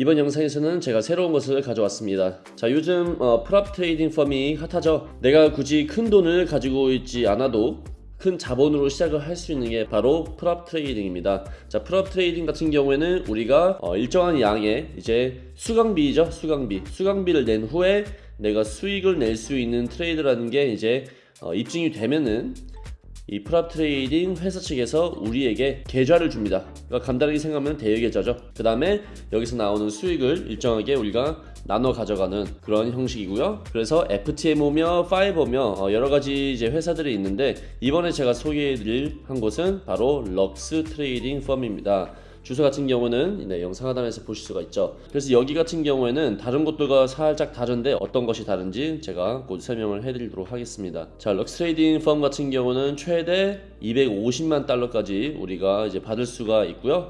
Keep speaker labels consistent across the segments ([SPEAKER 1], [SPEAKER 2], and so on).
[SPEAKER 1] 이번 영상에서는 제가 새로운 것을 가져왔습니다. 자, 요즘 어, prop trading firm이 핫하죠. 내가 굳이 큰 돈을 가지고 있지 않아도 큰 자본으로 시작을 할 수 있는 게 바로 prop trading입니다. 자, prop trading 같은 경우에는 우리가 어, 일정한 양의 이제 수강비죠, 수강비. 수강비를 낸 후에 내가 수익을 낼 수 있는 트레이더라는 게 이제 어, 입증이 되면은 이 prop trading 회사 측에서 우리에게 계좌를 줍니다. 그러니까 간단하게 생각하면 대여 계좌죠. 그 다음에 여기서 나오는 수익을 일정하게 우리가 나눠 가져가는 그런 형식이고요. 그래서 FTMO며 5ers며 어, 여러 가지 이제 회사들이 있는데 이번에 제가 소개해드릴 한 곳은 바로 Lux Trading Firm입니다. 주소 같은 경우는 네, 영상 하단에서 보실 수가 있죠. 그래서 여기 같은 경우에는 다른 곳들과 살짝 다른데 어떤 것이 다른지 제가 곧 설명을 해드리도록 하겠습니다. 자, Lux Trading Firm 같은 경우는 최대 250만 달러까지 우리가 이제 받을 수가 있고요.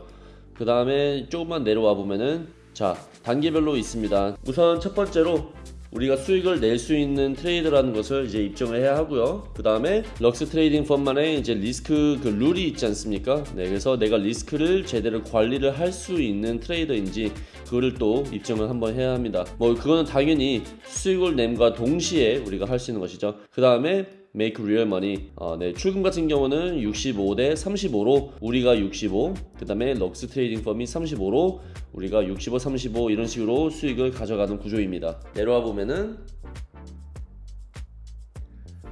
[SPEAKER 1] 그 다음에 조금만 내려와 보면은 자 단계별로 있습니다. 우선 첫 번째로 우리가 수익을 낼 수 있는 트레이더라는 것을 이제 입증을 해야 하고요. 그 다음에 Lux Trading Firm만의 이제 리스크 그 룰이 있지 않습니까? 네, 그래서 내가 리스크를 제대로 관리를 할 수 있는 트레이더인지 그거를 또 입증을 한번 해야 합니다. 뭐 그거는 당연히 수익을 냄과 동시에 우리가 할 수 있는 것이죠. 그 다음에 make real money. 어, 네, 출금 같은 경우는 65대 35로 우리가 65, 그 다음에 Lux Trading Firm이 35로 우리가 65, 35 이런 식으로 수익을 가져가는 구조입니다. 내려와 보면은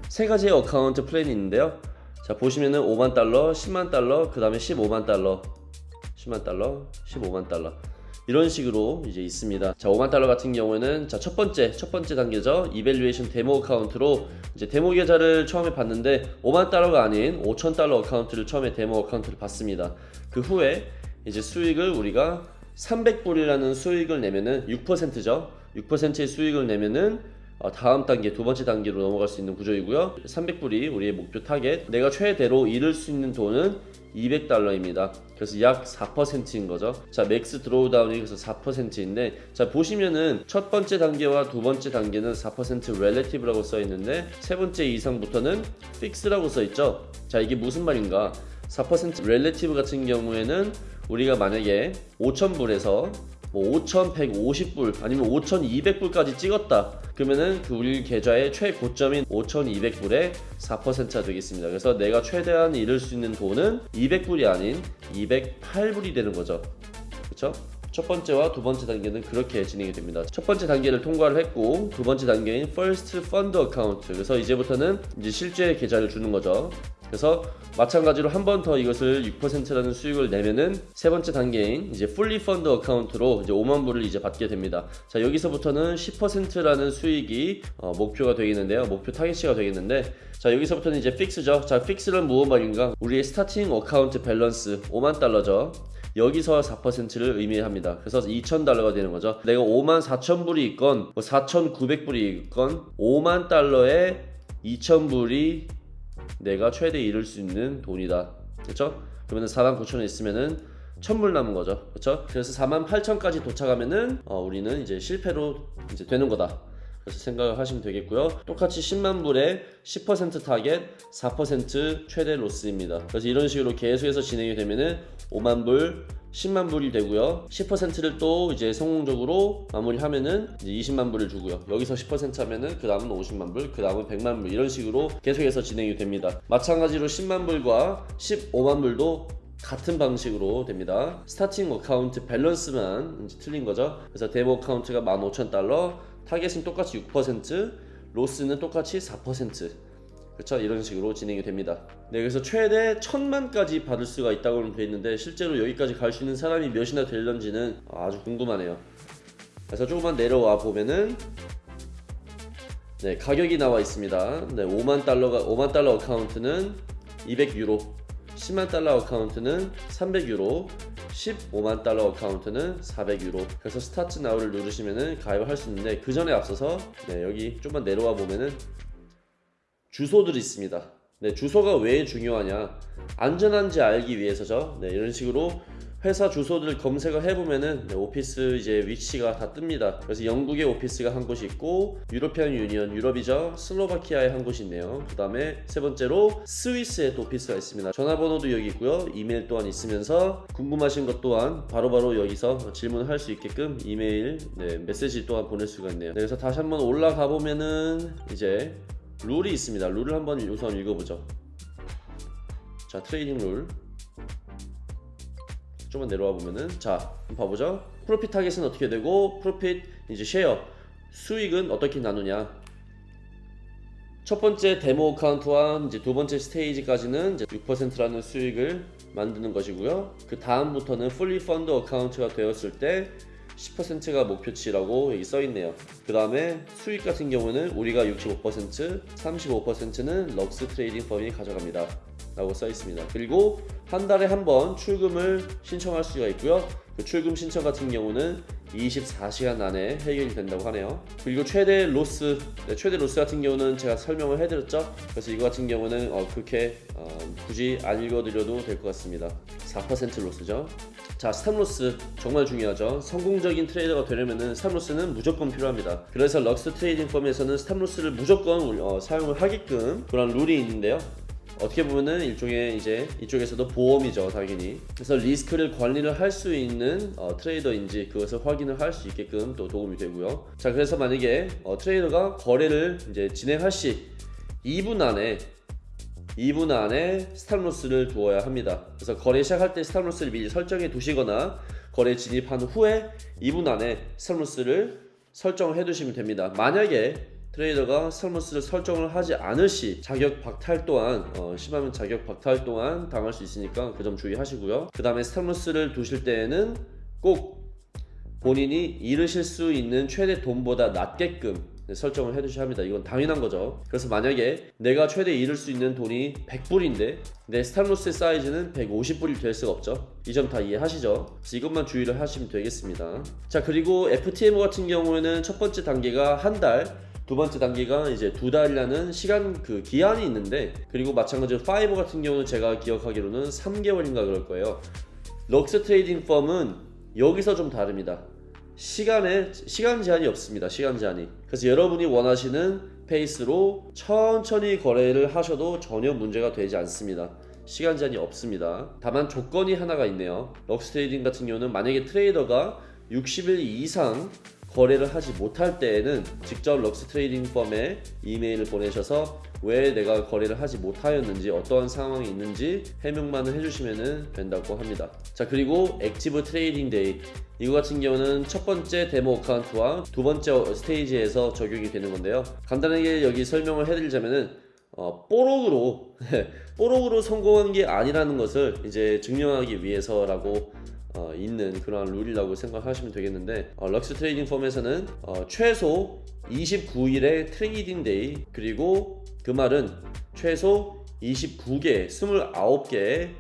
[SPEAKER 1] 세 가지의 account plan이 있는데요. 자 보시면은 5만 달러, 10만 달러, 그 다음에 15만 달러, 10만 달러, 15만 달러. 이런 식으로 이제 있습니다. 자, 5만 달러 같은 경우에는 자, 첫 번째, 첫 번째 단계죠. evaluation demo account로 이제 데모 계좌를 처음에 받는데 5만 달러가 아닌 5천 달러 account를 처음에 demo account를 받습니다. 그 후에 이제 수익을 우리가 300불이라는 수익을 내면은 6%죠. 6%의 수익을 내면은 어, 다음 단계 두 번째 단계로 넘어갈 수 있는 구조이고요. 300불이 우리의 목표 타겟. 내가 최대로 잃을 수 있는 돈은 200달러입니다. 그래서 약 4%인 거죠. 자 max drawdown이 그래서 4%인데 자 보시면은 첫 번째 단계와 두 번째 단계는 4% relative라고 써 있는데 세 번째 이상부터는 fix라고 써 있죠. 자 이게 무슨 말인가? 4% relative 같은 경우에는 우리가 만약에 5,000불에서 뭐 5,150불 아니면 5,200불까지 찍었다 그러면은 그 우리 계좌의 최고점인 5,200불에 4%가 되겠습니다. 그래서 내가 최대한 잃을 수 있는 돈은 200불이 아닌 208불이 되는 거죠. 그렇죠? 첫 번째와 두 번째 단계는 그렇게 진행이 됩니다. 첫 번째 단계를 통과를 했고 두 번째 단계인 First Fund Account 그래서 이제부터는 이제 실제 계좌를 주는 거죠. 그래서 마찬가지로 한 번 더 이것을 6%라는 수익을 내면은 세 번째 단계인 이제 fully funded account로 이제 5만 불을 이제 받게 됩니다. 자 여기서부터는 10%라는 수익이 어, 목표가 되겠는데요. 목표 타겟치가 되겠는데 자 여기서부터는 이제 fix죠. 자 fix는 무엇 말인가? 우리의 starting account balance 5만 달러죠. 여기서 4%를 의미합니다. 그래서 2,000달러가 되는 거죠. 내가 5만 4,000불이 있건 뭐 4,900불이 있건 5만 달러에 2,000불이 내가 최대 잃을 수 있는 돈이다. 그렇죠? 그러면 4만 9천 원 있으면은 1000불 남은 거죠. 그렇죠? 그래서 4만 8천까지 도착하면은 어, 우리는 이제 실패로 이제 되는 거다. 그래서 생각을 하시면 되겠고요. 똑같이 10만 불에 10% 타겟, 4% 최대 loss입니다. 그래서 이런 식으로 계속해서 진행이 되면은 5만 불, 10만 불이 되고요. 10%를 또 이제 성공적으로 마무리하면은 이제 20만 불을 주고요. 여기서 10% 하면은 그 다음은 50만 불, 그 다음은 100만 불 이런 식으로 계속해서 진행이 됩니다. 마찬가지로 10만 불과 15만 불도 같은 방식으로 됩니다. starting account balance만 틀린 거죠. 그래서 demo account가 15,000달러, 타겟은 똑같이 6%, loss는 똑같이 4%. 그렇죠? 이런 식으로 진행이 됩니다. 네, 그래서 최대 천만까지 받을 수가 있다고 되어 있는데 실제로 여기까지 갈 수 있는 사람이 몇이나 될런지는 아주 궁금하네요. 그래서 조금만 내려와 보면은 네, 가격이 나와 있습니다. 네, 5만 달러가 5만 달러 account는 200유로, 10만 달러 account는 300유로, 15만 달러 account는 400유로 그래서 start now를 누르시면은 가입을 할 수 있는데 그 전에 앞서서 네, 여기 좀만 내려와 보면은 주소들이 있습니다 네, 주소가 왜 중요하냐? 안전한지 알기 위해서죠. 네, 이런 식으로 회사 주소들을 검색을 해보면은 네, 오피스 이제 위치가 다 뜹니다. 그래서 영국의 오피스가 한 곳이 있고 European Union 유럽이죠. 슬로바키아에 한 곳이 있네요. 그 다음에 세 번째로 스위스에 또 오피스가 있습니다. 전화번호도 여기 있고요. 이메일 또한 있으면서 궁금하신 것 또한 바로바로 여기서 질문할 수 있게끔 이메일 네, 메시지 또한 보낼 수가 있네요. 네, 그래서 다시 한번 올라가 보면은 이제 룰이 있습니다. 룰을 한번 우선 읽어보죠. 자 trading rule. 좀만 내려와 보면은 자 한번 봐보죠. profit target은 어떻게 되고 profit 이제 share. 수익은 어떻게 나누냐? 첫 번째 demo account와 이제 두 번째 스테이지까지는 이제 6%라는 수익을 만드는 것이고요. 그 다음부터는 fully funded account가 되었을 때 10%가 목표치라고 여기 써 있네요. 그 다음에 수익 같은 경우는 우리가 65%, 35%는 Lux Trading Firm이 가져갑니다. 라고 써 있습니다. 그리고 한 달에 한 번 출금을 신청할 수가 있고요. 그 출금 신청 같은 경우는 24시간 안에 해결이 된다고 하네요. 그리고 최대 loss, 네, 최대 loss 같은 경우는 제가 설명을 해드렸죠. 그래서 이거 같은 경우는 어, 그렇게 어, 굳이 안 읽어드려도 될 것 같습니다. 4% loss죠. 자, stop loss 정말 중요하죠. 성공적인 트레이더가 되려면은 stop loss는 무조건 필요합니다. 그래서 Lux Trading Firm에서는 stop loss를 무조건 어, 사용을 하게끔 그런 룰이 있는데요. 어떻게 보면은 일종의 이제 이쪽에서도 보험이죠 당연히. 그래서 리스크를 관리를 할 수 있는 어, 트레이더인지 그것을 확인을 할 수 있게끔 또 도움이 되고요. 자 그래서 만약에 어, 트레이더가 거래를 이제 진행할 시 2분 안에 2분 안에 stop loss를 두어야 합니다. 그래서 거래 시작할 때 stop loss를 미리 설정해 두시거나 거래 진입한 후에 2분 안에 stop loss를 설정을 해 두시면 됩니다. 만약에 트레이더가 stop loss를 설정을 하지 않을 시 자격 박탈 또한 어, 심하면 자격 박탈 또한 당할 수 있으니까 그 점 주의하시고요 그 다음에 stop loss를 두실 때에는 꼭 본인이 잃으실 수 있는 최대 돈보다 낮게끔 설정을 해두셔야 합니다. 이건 당연한 거죠. 그래서 만약에 내가 최대 잃을 수 있는 돈이 100불인데 내 stop loss의 사이즈는 150불이 될 수가 없죠. 이 점 다 이해하시죠? 그래서 이것만 주의를 하시면 되겠습니다. 자 그리고 FTM 같은 경우에는 첫 번째 단계가 한 달, 두 번째 단계가 이제 두 달이라는 시간 그 기한이 있는데 그리고 마찬가지로 파이버 같은 경우는 제가 기억하기로는 3개월인가 그럴 거예요. Lux Trading Firm은 여기서 좀 다릅니다. 시간에 시간 제한이 없습니다. 시간 제한이. 그래서 여러분이 원하시는 페이스로 천천히 거래를 하셔도 전혀 문제가 되지 않습니다. 시간 제한이 없습니다. 다만 조건이 하나가 있네요. Lux Trading 같은 경우는 만약에 트레이더가 60일 이상 거래를 하지 못할 때에는 직접 Lux Trading Firm에 이메일을 보내셔서 왜 내가 거래를 하지 못하였는지 어떠한 상황이 있는지 해명만을 해주시면 된다고 합니다. 자 그리고 active trading day 이거 같은 경우는 첫 번째 demo account와 두 번째 stage에서 적용이 되는 건데요. 간단하게 여기 설명을 해드리자면은 어, 뽀록으로 뽀록으로 성공한 게 아니라는 것을 이제 증명하기 위해서라고 어, 있는 그러한 룰이라고 생각하시면 되겠는데 어, Lux Trading Firm에서는 어, 최소 29일의 trading day 그리고 그 말은 최소 29개, 29개의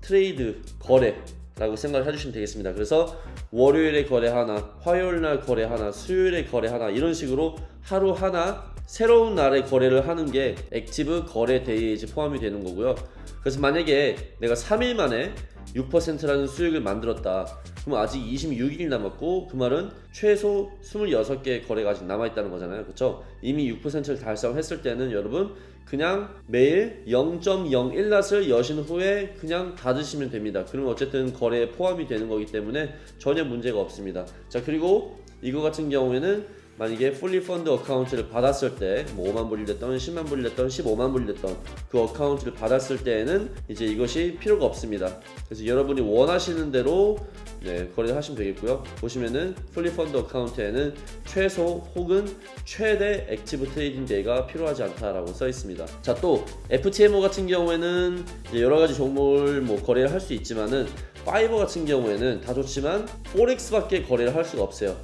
[SPEAKER 1] trade 거래 라고 생각을 해주시면 되겠습니다. 그래서 월요일에 거래 하나, 화요일 날 거래 하나, 수요일에 거래 하나 이런 식으로 하루 하나 새로운 날에 거래를 하는 게 active 거래 day에 포함이 되는 거고요. 그래서 만약에 내가 3일 만에 6%라는 수익을 만들었다. 그럼 아직 26일 남았고 그 말은 최소 26개의 거래가 아직 남아있다는 거잖아요. 그렇죠? 이미 6%를 달성했을 때는 여러분 그냥 매일 0.01 lot을 여신 후에 그냥 닫으시면 됩니다. 그러면 어쨌든 거래에 포함이 되는 거기 때문에 전혀 문제가 없습니다. 자 그리고 이거 같은 경우에는 만약에 fully fund account를 받았을 때 뭐 5만 불이 됐던 10만 불이 됐던 15만 불이 됐던 그 account를 받았을 때에는 이제 이것이 필요가 없습니다. 그래서 여러분이 원하시는 대로 네, 거래를 하시면 되겠고요. 보시면은 fully fund account에는 최소 혹은 최대 active trading day가 필요하지 않다라고 써 있습니다. 자 또 FTMO 같은 경우에는 여러 가지 종목을 뭐 거래를 할 수 있지만은 파이버 같은 경우에는 다 좋지만 forex밖에 거래를 할 수가 없어요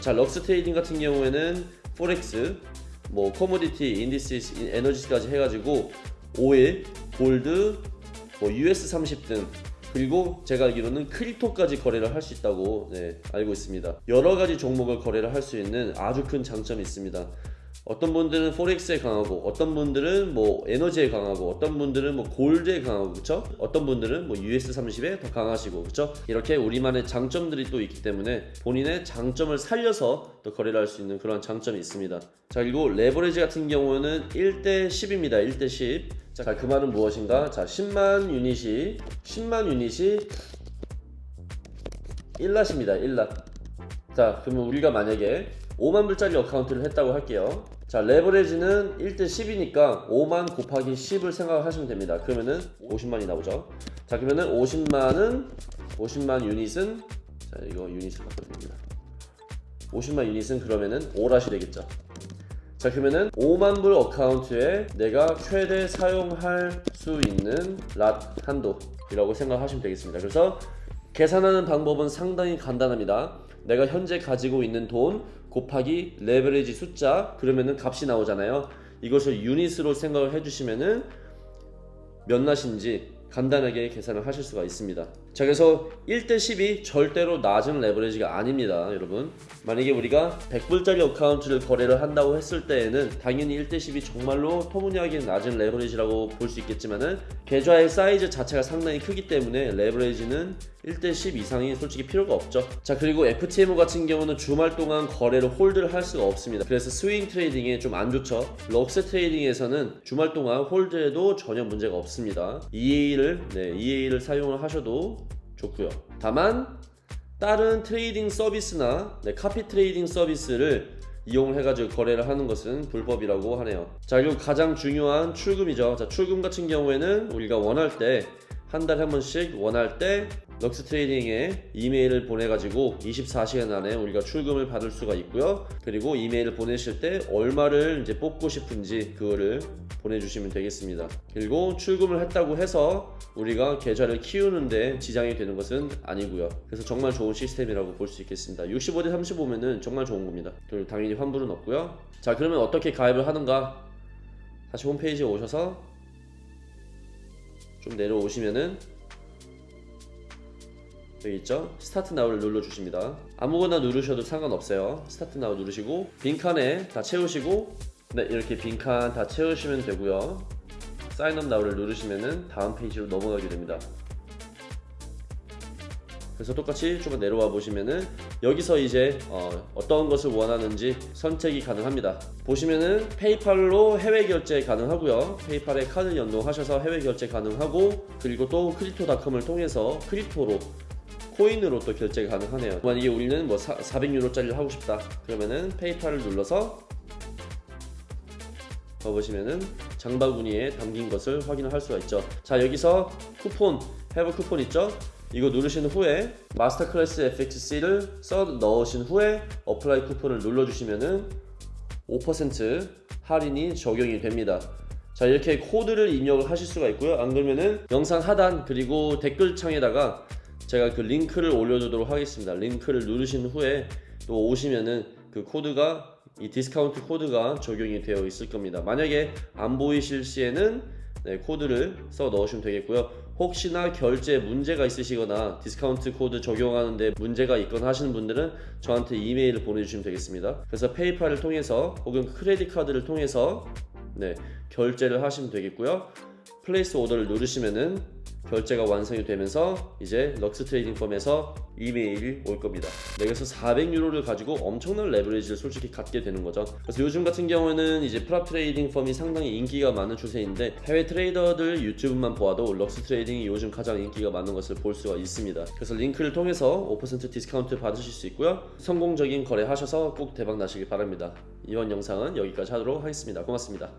[SPEAKER 1] 자 Lux Trading 같은 경우에는 forex 뭐 commodity indices 에너지까지 해가지고 오일 골드 뭐 US 30 등. 그리고 제가 알기로는 crypto까지 거래를 할 수 있다고 네, 알고 있습니다. 여러 가지 종목을 거래를 할 수 있는 아주 큰 장점이 있습니다 어떤 분들은 forex에 강하고 어떤 분들은 뭐 에너지에 강하고 어떤 분들은 뭐 gold에 강하고 그쵸? 어떤 분들은 뭐 US30에 더 강하시고 그쵸? 이렇게 우리만의 장점들이 또 있기 때문에 본인의 장점을 살려서 또 거래를 할 수 있는 그런 장점이 있습니다 자 그리고 레버리지 같은 경우는 1대 10입니다 1대 10 자, 그 말은 무엇인가? 자, 10만 유닛이 10만 유닛이 1 lot입니다. 1 lot. 자, 그러면 우리가 만약에 5만 불짜리 account를 했다고 할게요. 자, 레버리지는 1대 10이니까 5만 곱하기 10을 생각하시면 됩니다. 그러면은 50만이 나오죠. 자, 그러면은 50만은 50만 유닛은 자, 이거 유닛을 바꿔야 됩니다. 50만 유닛은 그러면은 5 lot이 되겠죠. 자 그러면은 5만 불 account에 내가 최대 사용할 수 있는 lot 한도이라고 생각하시면 되겠습니다. 그래서 계산하는 방법은 상당히 간단합니다. 내가 현재 가지고 있는 돈 곱하기 레버리지 숫자 그러면은 값이 나오잖아요. 이것을 유닛으로 생각을 해주시면은 몇 lot인지 간단하게 계산을 하실 수가 있습니다. 자 그래서 1대 10이 절대로 낮은 레버리지가 아닙니다 여러분. 만약에 우리가 100불짜리 account를 거래를 한다고 했을 때에는 당연히 1대 10이 정말로 터무니하게 낮은 레버리지라고 볼 수 있겠지만은 계좌의 사이즈 자체가 상당히 크기 때문에 레버리지는 1대 10 이상이 솔직히 필요가 없죠. 자 그리고 FTMO 같은 경우는 주말 동안 거래를 hold를 할 수가 없습니다. 그래서 swing trading에 좀 안 좋죠. Lux Trading에서는 주말 동안 hold해도 전혀 문제가 없습니다. EA를 네, EA를 사용을 하셔도 좋고요. 다만 다른 trading 서비스나 네, copy trading 서비스를 이용해 가지고 거래를 하는 것은 불법이라고 하네요. 자 그리고 가장 중요한 출금이죠. 자 출금 같은 경우에는 우리가 원할 때 한 달에 한 번씩 원할 때 럭스 트레이딩에 이메일을 보내가지고 24시간 안에 우리가 출금을 받을 수가 있고요. 그리고 이메일을 보내실 때 얼마를 이제 뽑고 싶은지 그거를 보내주시면 되겠습니다. 그리고 출금을 했다고 해서 우리가 계좌를 키우는데 지장이 되는 것은 아니고요. 그래서 정말 좋은 시스템이라고 볼 수 있겠습니다. 65대 35면은 정말 좋은 겁니다. 그리고 당연히 환불은 없고요. 자 그러면 어떻게 가입을 하는가? 다시 홈페이지에 오셔서 좀 내려오시면은 여기 있죠? Start Now를 눌러 주십니다. 아무거나 누르셔도 상관없어요. Start Now 누르시고 빈칸에 다 채우시고 네 이렇게 빈칸 다 채우시면 되고요. Sign Up Now를 누르시면은 다음 페이지로 넘어가게 됩니다. 그래서 똑같이 조금 내려와 보시면은 여기서 이제 어, 떤 것을 원하는지 선택이 가능합니다 보시면은 PayPal로 해외 결제 가능하고요 PayPal에 카드 연동하셔서 해외 결제 가능하고 그리고 또 Crypto.com을 통해서 crypto로 코인으로 또 결제가 가능하네요 만약에 우리는 뭐 400유로짜리를 하고 싶다 그러면은 PayPal을 눌러서 가보시면은 장바구니에 담긴 것을 확인할 수가 있죠 자 여기서 쿠폰 have coupon 있죠 이거 누르신 후에 Master Class FXC를 써 넣으신 후에 Apply Coupon을 눌러주시면은 5% 할인이 적용이 됩니다. 자 이렇게 코드를 입력을 하실 수가 있고요. 안 그러면은 영상 하단 그리고 댓글창에다가 제가 그 링크를 올려두도록 하겠습니다. 링크를 누르신 후에 또 오시면은 그 코드가 이 디스카운트 코드가 적용이 되어 있을 겁니다. 만약에 안 보이실 시에는 네, 코드를 써 넣으시면 되겠고요. 혹시나 결제 문제가 있으시거나 디스카운트 코드 적용하는데 문제가 있거나 하시는 분들은 저한테 이메일을 보내주시면 되겠습니다. 그래서 PayPal을 통해서 혹은 credit card를 통해서 네, 결제를 하시면 되겠고요. Place Order를 누르시면은 결제가 완성이 되면서 이제 Lux Trading Firm에서 이메일이 올 겁니다. 여기서 400유로를 가지고 엄청난 레버리지를 솔직히 갖게 되는 거죠. 그래서 요즘 같은 경우에는 이제 prop trading firm이 상당히 인기가 많은 추세인데 해외 트레이더들 유튜브만 보아도 Lux Trading이 요즘 가장 인기가 많은 것을 볼 수가 있습니다. 그래서 링크를 통해서 5% 디스카운트 받으실 수 있고요. 성공적인 거래 하셔서 꼭 대박 나시길 바랍니다. 이번 영상은 여기까지 하도록 하겠습니다. 고맙습니다.